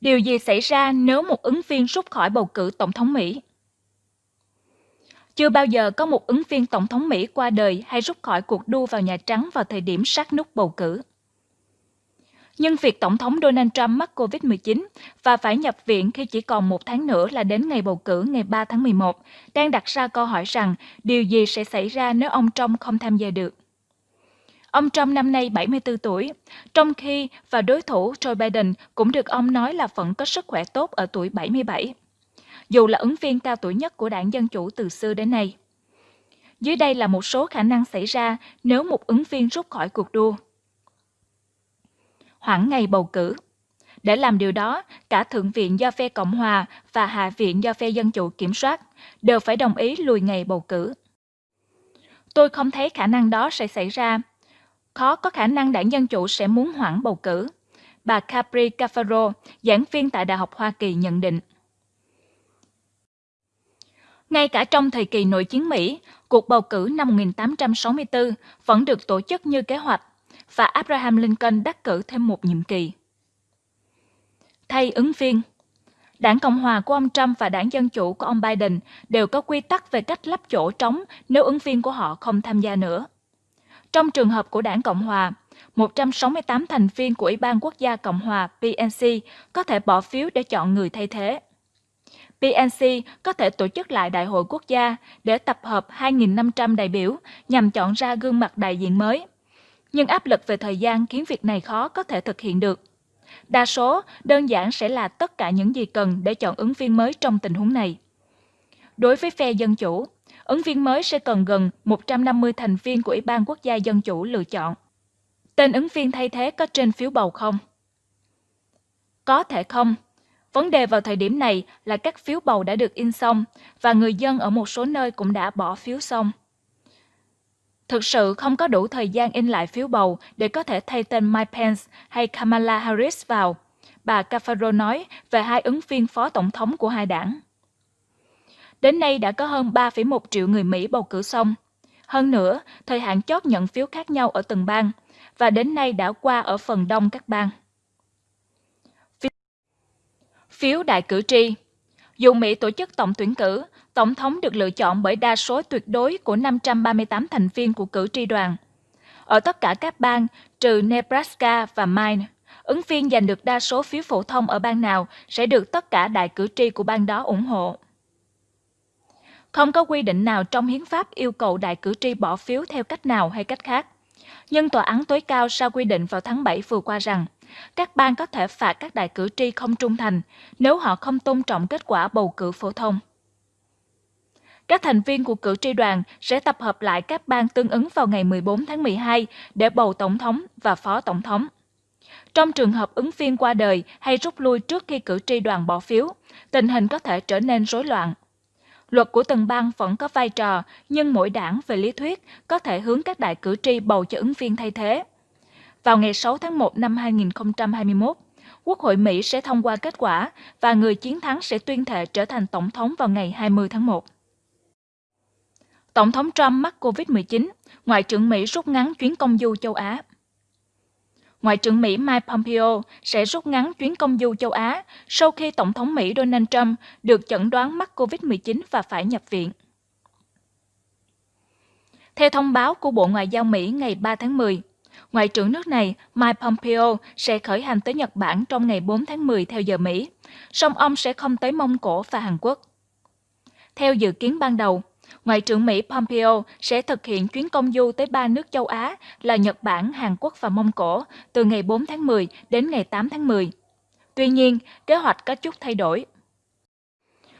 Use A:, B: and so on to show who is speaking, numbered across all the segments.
A: Điều gì xảy ra nếu một ứng viên rút khỏi bầu cử tổng thống Mỹ? Chưa bao giờ có một ứng viên tổng thống Mỹ qua đời hay rút khỏi cuộc đua vào Nhà Trắng vào thời điểm sát nút bầu cử. Nhưng việc Tổng thống Donald Trump mắc COVID-19 và phải nhập viện khi chỉ còn một tháng nữa là đến ngày bầu cử ngày 3 tháng 11, đang đặt ra câu hỏi rằng điều gì sẽ xảy ra nếu ông Trump không tham gia được. Ông Trump năm nay 74 tuổi, trong khi và đối thủ Joe Biden cũng được ông nói là vẫn có sức khỏe tốt ở tuổi 77, dù là ứng viên cao tuổi nhất của đảng Dân Chủ từ xưa đến nay. Dưới đây là một số khả năng xảy ra nếu một ứng viên rút khỏi cuộc đua hoãn ngày bầu cử. Để làm điều đó, cả Thượng viện do phe Cộng hòa và Hạ viện do phe Dân chủ kiểm soát đều phải đồng ý lùi ngày bầu cử. Tôi không thấy khả năng đó sẽ xảy ra. Khó có khả năng đảng Dân chủ sẽ muốn hoãn bầu cử. Bà Capri Cafaro, giảng viên tại Đại học Hoa Kỳ nhận định. Ngay cả trong thời kỳ nội chiến Mỹ, cuộc bầu cử năm 1864 vẫn được tổ chức như kế hoạch và Abraham Lincoln đắc cử thêm một nhiệm kỳ. Thay ứng viên Đảng Cộng hòa của ông Trump và đảng Dân chủ của ông Biden đều có quy tắc về cách lắp chỗ trống nếu ứng viên của họ không tham gia nữa. Trong trường hợp của đảng Cộng hòa, 168 thành viên của Ủy ban Quốc gia Cộng hòa PNC có thể bỏ phiếu để chọn người thay thế. PNC có thể tổ chức lại đại hội quốc gia để tập hợp 2.500 đại biểu nhằm chọn ra gương mặt đại diện mới nhưng áp lực về thời gian khiến việc này khó có thể thực hiện được. Đa số đơn giản sẽ là tất cả những gì cần để chọn ứng viên mới trong tình huống này. Đối với phe Dân Chủ, ứng viên mới sẽ cần gần 150 thành viên của Ủy ban Quốc gia Dân Chủ lựa chọn. Tên ứng viên thay thế có trên phiếu bầu không? Có thể không. Vấn đề vào thời điểm này là các phiếu bầu đã được in xong và người dân ở một số nơi cũng đã bỏ phiếu xong. Thực sự không có đủ thời gian in lại phiếu bầu để có thể thay tên Mike Pence hay Kamala Harris vào, bà Cafaro nói về hai ứng viên phó tổng thống của hai đảng. Đến nay đã có hơn 3,1 triệu người Mỹ bầu cử xong. Hơn nữa, thời hạn chót nhận phiếu khác nhau ở từng bang, và đến nay đã qua ở phần đông các bang. Phiếu đại cử tri Dù Mỹ tổ chức tổng tuyển cử, Tổng thống được lựa chọn bởi đa số tuyệt đối của 538 thành viên của cử tri đoàn. Ở tất cả các bang, trừ Nebraska và Maine, ứng viên giành được đa số phiếu phổ thông ở bang nào sẽ được tất cả đại cử tri của bang đó ủng hộ. Không có quy định nào trong hiến pháp yêu cầu đại cử tri bỏ phiếu theo cách nào hay cách khác. Nhưng tòa án tối cao sau quy định vào tháng 7 vừa qua rằng các bang có thể phạt các đại cử tri không trung thành nếu họ không tôn trọng kết quả bầu cử phổ thông. Các thành viên của cử tri đoàn sẽ tập hợp lại các bang tương ứng vào ngày 14 tháng 12 để bầu tổng thống và phó tổng thống. Trong trường hợp ứng viên qua đời hay rút lui trước khi cử tri đoàn bỏ phiếu, tình hình có thể trở nên rối loạn. Luật của từng bang vẫn có vai trò, nhưng mỗi đảng về lý thuyết có thể hướng các đại cử tri bầu cho ứng viên thay thế. Vào ngày 6 tháng 1 năm 2021, Quốc hội Mỹ sẽ thông qua kết quả và người chiến thắng sẽ tuyên thệ trở thành tổng thống vào ngày 20 tháng 1. Tổng thống Trump mắc COVID-19, Ngoại trưởng Mỹ rút ngắn chuyến công du châu Á. Ngoại trưởng Mỹ Mike Pompeo sẽ rút ngắn chuyến công du châu Á sau khi Tổng thống Mỹ Donald Trump được chẩn đoán mắc COVID-19 và phải nhập viện. Theo thông báo của Bộ Ngoại giao Mỹ ngày 3 tháng 10, Ngoại trưởng nước này Mike Pompeo sẽ khởi hành tới Nhật Bản trong ngày 4 tháng 10 theo giờ Mỹ, song ông sẽ không tới Mông Cổ và Hàn Quốc. Theo dự kiến ban đầu, Ngoại trưởng Mỹ Pompeo sẽ thực hiện chuyến công du tới ba nước châu Á là Nhật Bản, Hàn Quốc và Mông Cổ từ ngày 4 tháng 10 đến ngày 8 tháng 10. Tuy nhiên, kế hoạch có chút thay đổi.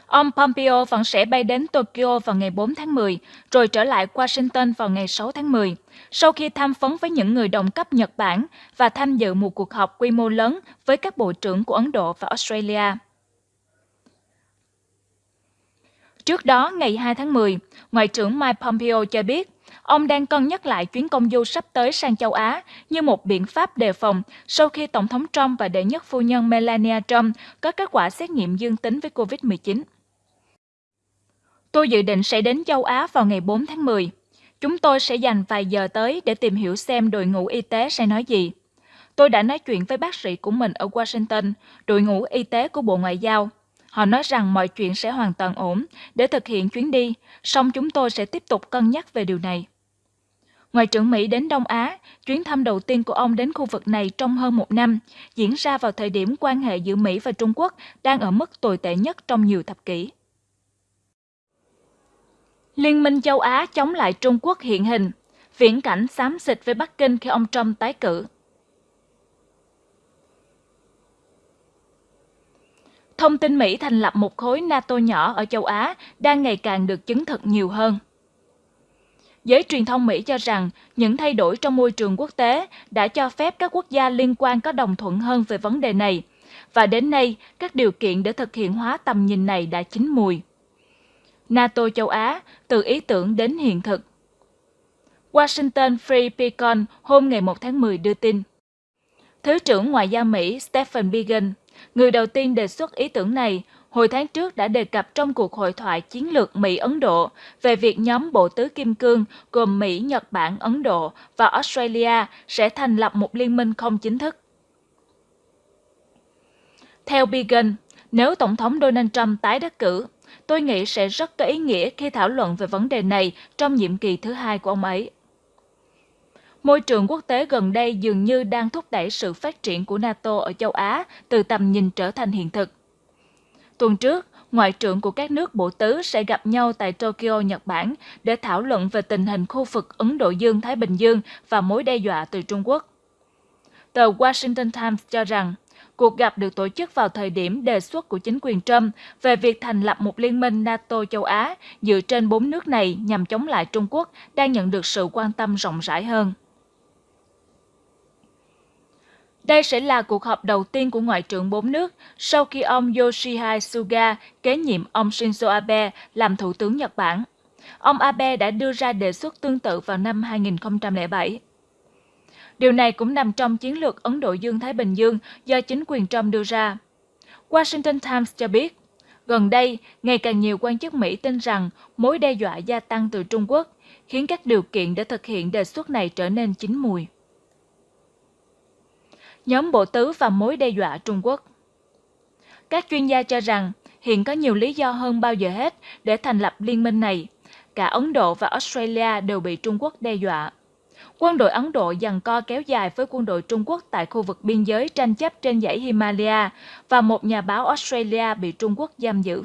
A: Ông Pompeo vẫn sẽ bay đến Tokyo vào ngày 4 tháng 10, rồi trở lại Washington vào ngày 6 tháng 10, sau khi tham vấn với những người đồng cấp Nhật Bản và tham dự một cuộc họp quy mô lớn với các bộ trưởng của Ấn Độ và Australia. Trước đó, ngày 2 tháng 10, Ngoại trưởng Mike Pompeo cho biết ông đang cân nhắc lại chuyến công du sắp tới sang châu Á như một biện pháp đề phòng sau khi Tổng thống Trump và đệ nhất phu nhân Melania Trump có kết quả xét nghiệm dương tính với COVID-19. Tôi dự định sẽ đến châu Á vào ngày 4 tháng 10. Chúng tôi sẽ dành vài giờ tới để tìm hiểu xem đội ngũ y tế sẽ nói gì. Tôi đã nói chuyện với bác sĩ của mình ở Washington, đội ngũ y tế của Bộ Ngoại giao. Họ nói rằng mọi chuyện sẽ hoàn toàn ổn để thực hiện chuyến đi, song chúng tôi sẽ tiếp tục cân nhắc về điều này. Ngoại trưởng Mỹ đến Đông Á, chuyến thăm đầu tiên của ông đến khu vực này trong hơn một năm, diễn ra vào thời điểm quan hệ giữa Mỹ và Trung Quốc đang ở mức tồi tệ nhất trong nhiều thập kỷ. Liên minh châu Á chống lại Trung Quốc hiện hình, viễn cảnh xám xịt với Bắc Kinh khi ông Trump tái cử. Thông tin Mỹ thành lập một khối NATO nhỏ ở châu Á đang ngày càng được chứng thực nhiều hơn. Giới truyền thông Mỹ cho rằng những thay đổi trong môi trường quốc tế đã cho phép các quốc gia liên quan có đồng thuận hơn về vấn đề này, và đến nay các điều kiện để thực hiện hóa tầm nhìn này đã chín mùi. NATO châu Á từ ý tưởng đến hiện thực. Washington Free Beacon hôm ngày 1 tháng 10 đưa tin. Thứ trưởng Ngoại giao Mỹ Stephen Biegun, người đầu tiên đề xuất ý tưởng này, hồi tháng trước đã đề cập trong cuộc hội thoại chiến lược Mỹ-Ấn Độ về việc nhóm Bộ Tứ Kim Cương gồm Mỹ, Nhật Bản, Ấn Độ và Australia sẽ thành lập một liên minh không chính thức. Theo Began, nếu Tổng thống Donald Trump tái đắc cử, tôi nghĩ sẽ rất có ý nghĩa khi thảo luận về vấn đề này trong nhiệm kỳ thứ hai của ông ấy. Môi trường quốc tế gần đây dường như đang thúc đẩy sự phát triển của NATO ở châu Á từ tầm nhìn trở thành hiện thực. Tuần trước, ngoại trưởng của các nước bộ tứ sẽ gặp nhau tại Tokyo, Nhật Bản để thảo luận về tình hình khu vực Ấn Độ Dương-Thái Bình Dương và mối đe dọa từ Trung Quốc. Tờ Washington Times cho rằng, cuộc gặp được tổ chức vào thời điểm đề xuất của chính quyền Trump về việc thành lập một liên minh NATO châu Á dựa trên bốn nước này nhằm chống lại Trung Quốc đang nhận được sự quan tâm rộng rãi hơn. Đây sẽ là cuộc họp đầu tiên của Ngoại trưởng bốn nước sau khi ông Yoshihide Suga kế nhiệm ông Shinzo Abe làm Thủ tướng Nhật Bản. Ông Abe đã đưa ra đề xuất tương tự vào năm 2007. Điều này cũng nằm trong chiến lược Ấn Độ Dương-Thái Bình Dương do chính quyền Trump đưa ra. Washington Times cho biết, gần đây, ngày càng nhiều quan chức Mỹ tin rằng mối đe dọa gia tăng từ Trung Quốc khiến các điều kiện để thực hiện đề xuất này trở nên chín mùi nhóm bộ tứ và mối đe dọa Trung Quốc. Các chuyên gia cho rằng hiện có nhiều lý do hơn bao giờ hết để thành lập liên minh này. Cả Ấn Độ và Australia đều bị Trung Quốc đe dọa. Quân đội Ấn Độ giằng co kéo dài với quân đội Trung Quốc tại khu vực biên giới tranh chấp trên dãy Himalaya và một nhà báo Australia bị Trung Quốc giam giữ.